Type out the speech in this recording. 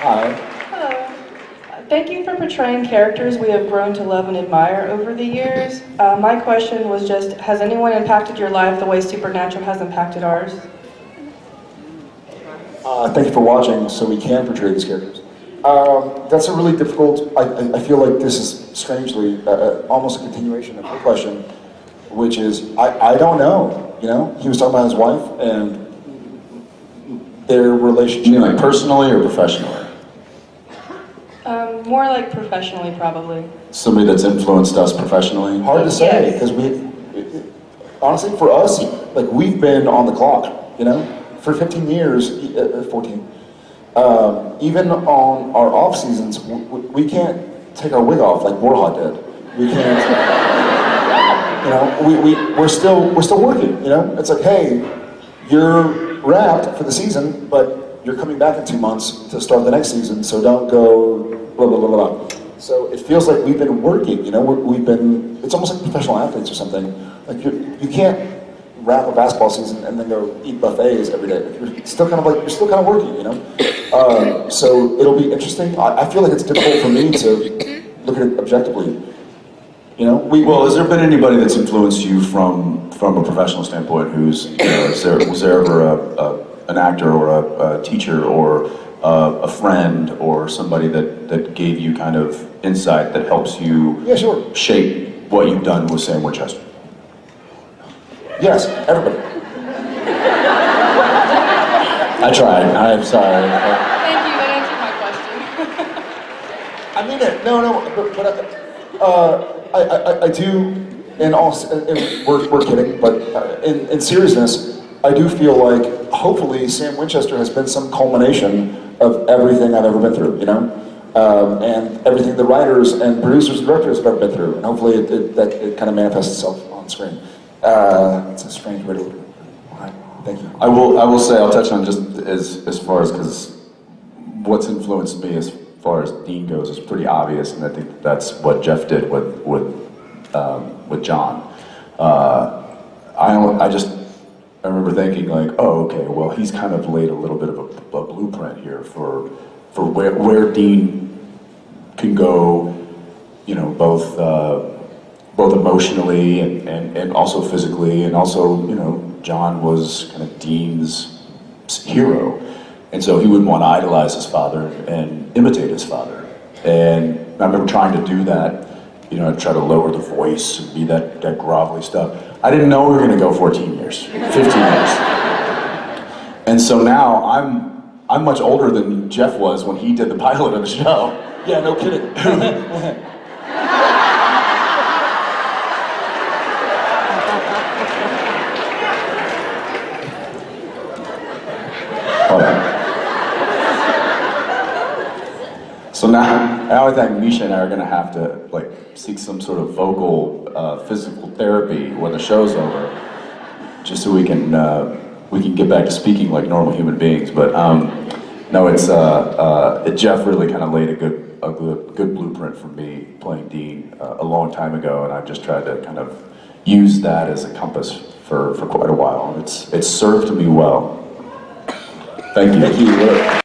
Hi. Hello. Thank you for portraying characters we have grown to love and admire over the years. Uh, my question was just, has anyone impacted your life the way Supernatural has impacted ours? Uh, thank you for watching so we can portray these characters. Um, that's a really difficult, I, I- I feel like this is strangely uh, uh, almost a continuation of her question, which is, I, I don't know, you know? He was talking about his wife and their relationship. You relationship. mean like personally or professionally? More like professionally, probably. Somebody that's influenced us professionally? Hard to say, Yes. because we, it- it- honestly, for us, like, we've been on the clock, you know? For 15 years, e- uh, uh, 14, um, even on our off seasons, w- w- we can't take our wig off like Warhol did. We can't, you know, we, we, we're still, we're still working, you know? It's like, hey, you're wrapped for the season, but you're coming back in two months to start the next season, so don't go blah, blah, blah, blah. So it feels like we've been working, you know, we're, we've been, it's almost like professional athletes or something. Like you, you can't wrap a basketball season and then go eat buffets every day. You're still kind of like, you're still kind of working, you know? Um, so it'll be interesting. I, I feel like it's difficult for me to look at it objectively. You know, we, Well, has there been anybody that's influenced you from from a professional standpoint? Who's you know, is there, was there ever a, a, an actor or a, a teacher or a, a friend or somebody that that gave you kind of insight that helps you yeah, sure. shape what you've done with Sam Winchester? Yes, everybody. I tried. I'm sorry. Thank you, that answered my question. I mean it. No, no, but, but uh, I, I, I do, in all, s- and we're, we're kidding, but uh, in, in seriousness, I do feel like hopefully Sam Winchester has been some culmination of everything I've ever been through, you know? Um, and everything the writers and producers and directors have ever been through. And hopefully it, it, that it kind of manifests itself on screen. Uh, it's a strange way to look at it. Thank you. I will. I will say. I'll touch on just as as far as because what's influenced me as far as Dean goes is pretty obvious, and I think that's what Jeff did with with um, with John. Uh, I I just I remember thinking like, oh, okay, well, he's kind of laid a little bit of a, a blueprint here for for where where Dean can go, you know, both. Uh, both emotionally and, and, and also physically, and also, you know, John was kind of Dean's hero. And so he wouldn't want to idolize his father and imitate his father. And I remember trying to do that, you know, try to lower the voice and be that, that grovelly stuff. I didn't know we were going to go 14 years, 15 years. And so now I'm, I'm much older than Jeff was when he did the pilot of the show. Yeah, no kidding. So now, now I think Misha and I are gonna have to like seek some sort of vocal, uh, physical therapy when the show's over, just so we can uh, we can get back to speaking like normal human beings. But um, no, it's uh, uh, it, Jeff really kind of laid a good a good, good blueprint for me playing Dean uh, a long time ago, and I've just tried to kind of use that as a compass for, for quite a while, and it's it's served me well. Thank you. Thank you.